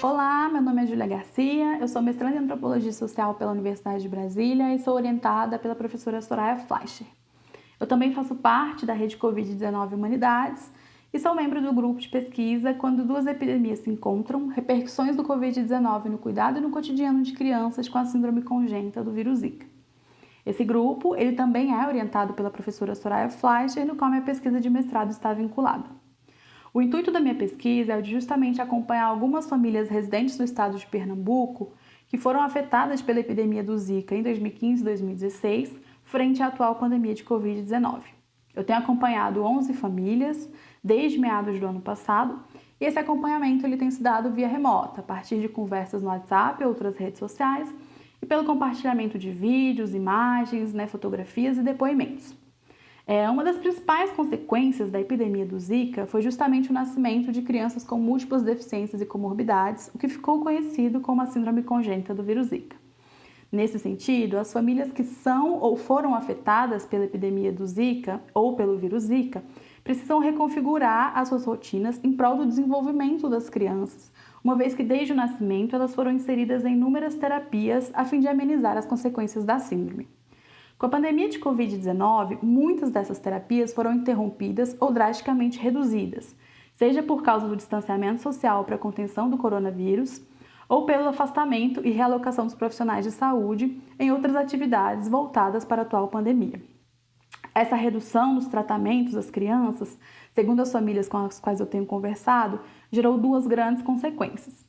Olá, meu nome é Júlia Garcia, eu sou mestranda em Antropologia Social pela Universidade de Brasília e sou orientada pela professora Soraya Fleischer. Eu também faço parte da rede Covid-19 Humanidades e sou membro do grupo de pesquisa Quando Duas Epidemias se Encontram, Repercussões do Covid-19 no Cuidado e no Cotidiano de Crianças com a Síndrome Congênita do Vírus Zika. Esse grupo ele também é orientado pela professora Soraya Fleischer, no qual minha pesquisa de mestrado está vinculada. O intuito da minha pesquisa é justamente acompanhar algumas famílias residentes no estado de Pernambuco que foram afetadas pela epidemia do Zika em 2015 e 2016, frente à atual pandemia de Covid-19. Eu tenho acompanhado 11 famílias desde meados do ano passado e esse acompanhamento ele tem se dado via remota, a partir de conversas no WhatsApp e outras redes sociais e pelo compartilhamento de vídeos, imagens, né, fotografias e depoimentos. É, uma das principais consequências da epidemia do Zika foi justamente o nascimento de crianças com múltiplas deficiências e comorbidades, o que ficou conhecido como a síndrome congênita do vírus Zika. Nesse sentido, as famílias que são ou foram afetadas pela epidemia do Zika ou pelo vírus Zika precisam reconfigurar as suas rotinas em prol do desenvolvimento das crianças, uma vez que desde o nascimento elas foram inseridas em inúmeras terapias a fim de amenizar as consequências da síndrome. Com a pandemia de Covid-19, muitas dessas terapias foram interrompidas ou drasticamente reduzidas, seja por causa do distanciamento social para a contenção do coronavírus, ou pelo afastamento e realocação dos profissionais de saúde em outras atividades voltadas para a atual pandemia. Essa redução nos tratamentos das crianças, segundo as famílias com as quais eu tenho conversado, gerou duas grandes consequências.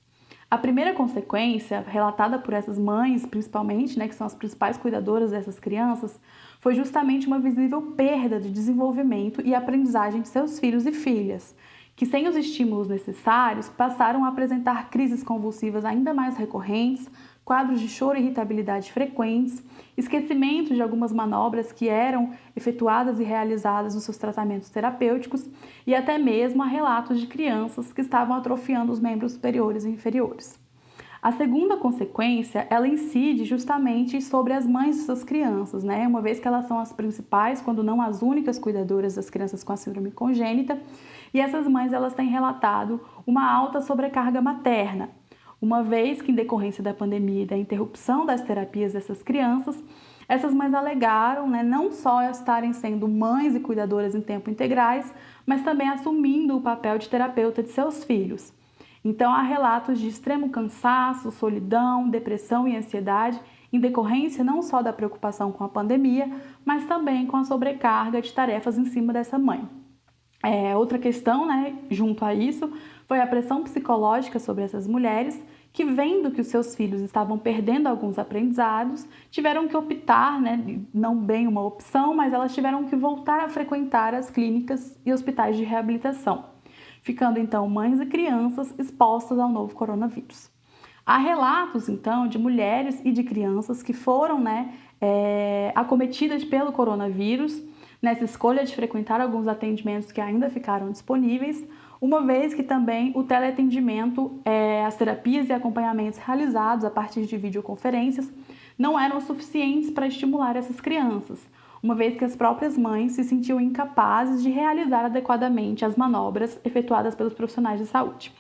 A primeira consequência, relatada por essas mães, principalmente, né, que são as principais cuidadoras dessas crianças, foi justamente uma visível perda de desenvolvimento e aprendizagem de seus filhos e filhas, que sem os estímulos necessários passaram a apresentar crises convulsivas ainda mais recorrentes, quadros de choro e irritabilidade frequentes, esquecimento de algumas manobras que eram efetuadas e realizadas nos seus tratamentos terapêuticos e até mesmo a relatos de crianças que estavam atrofiando os membros superiores e inferiores. A segunda consequência, ela incide justamente sobre as mães dessas crianças, né? Uma vez que elas são as principais, quando não as únicas cuidadoras das crianças com a síndrome congênita, e essas mães elas têm relatado uma alta sobrecarga materna, uma vez que, em decorrência da pandemia e da interrupção das terapias dessas crianças, essas mães alegaram né, não só estarem sendo mães e cuidadoras em tempo integrais, mas também assumindo o papel de terapeuta de seus filhos. Então, há relatos de extremo cansaço, solidão, depressão e ansiedade em decorrência não só da preocupação com a pandemia, mas também com a sobrecarga de tarefas em cima dessa mãe. É, outra questão, né, junto a isso, foi a pressão psicológica sobre essas mulheres que, vendo que os seus filhos estavam perdendo alguns aprendizados, tiveram que optar, né, não bem uma opção, mas elas tiveram que voltar a frequentar as clínicas e hospitais de reabilitação, ficando então mães e crianças expostas ao novo coronavírus. Há relatos, então, de mulheres e de crianças que foram né, é, acometidas pelo coronavírus nessa escolha de frequentar alguns atendimentos que ainda ficaram disponíveis, uma vez que também o teleatendimento, é, as terapias e acompanhamentos realizados a partir de videoconferências não eram suficientes para estimular essas crianças, uma vez que as próprias mães se sentiam incapazes de realizar adequadamente as manobras efetuadas pelos profissionais de saúde.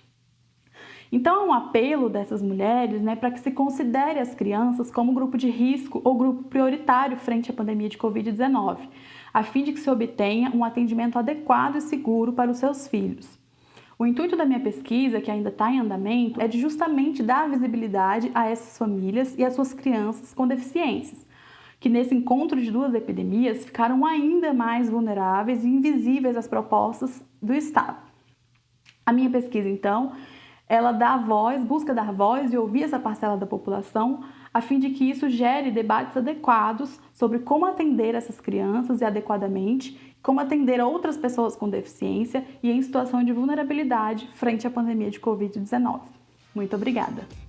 Então, é um apelo dessas mulheres né, para que se considere as crianças como grupo de risco ou grupo prioritário frente à pandemia de Covid-19, a fim de que se obtenha um atendimento adequado e seguro para os seus filhos. O intuito da minha pesquisa, que ainda está em andamento, é de justamente dar visibilidade a essas famílias e às suas crianças com deficiências, que nesse encontro de duas epidemias ficaram ainda mais vulneráveis e invisíveis às propostas do Estado. A minha pesquisa, então, ela dá voz, busca dar voz e ouvir essa parcela da população, a fim de que isso gere debates adequados sobre como atender essas crianças e adequadamente, como atender outras pessoas com deficiência e em situação de vulnerabilidade frente à pandemia de Covid-19. Muito obrigada!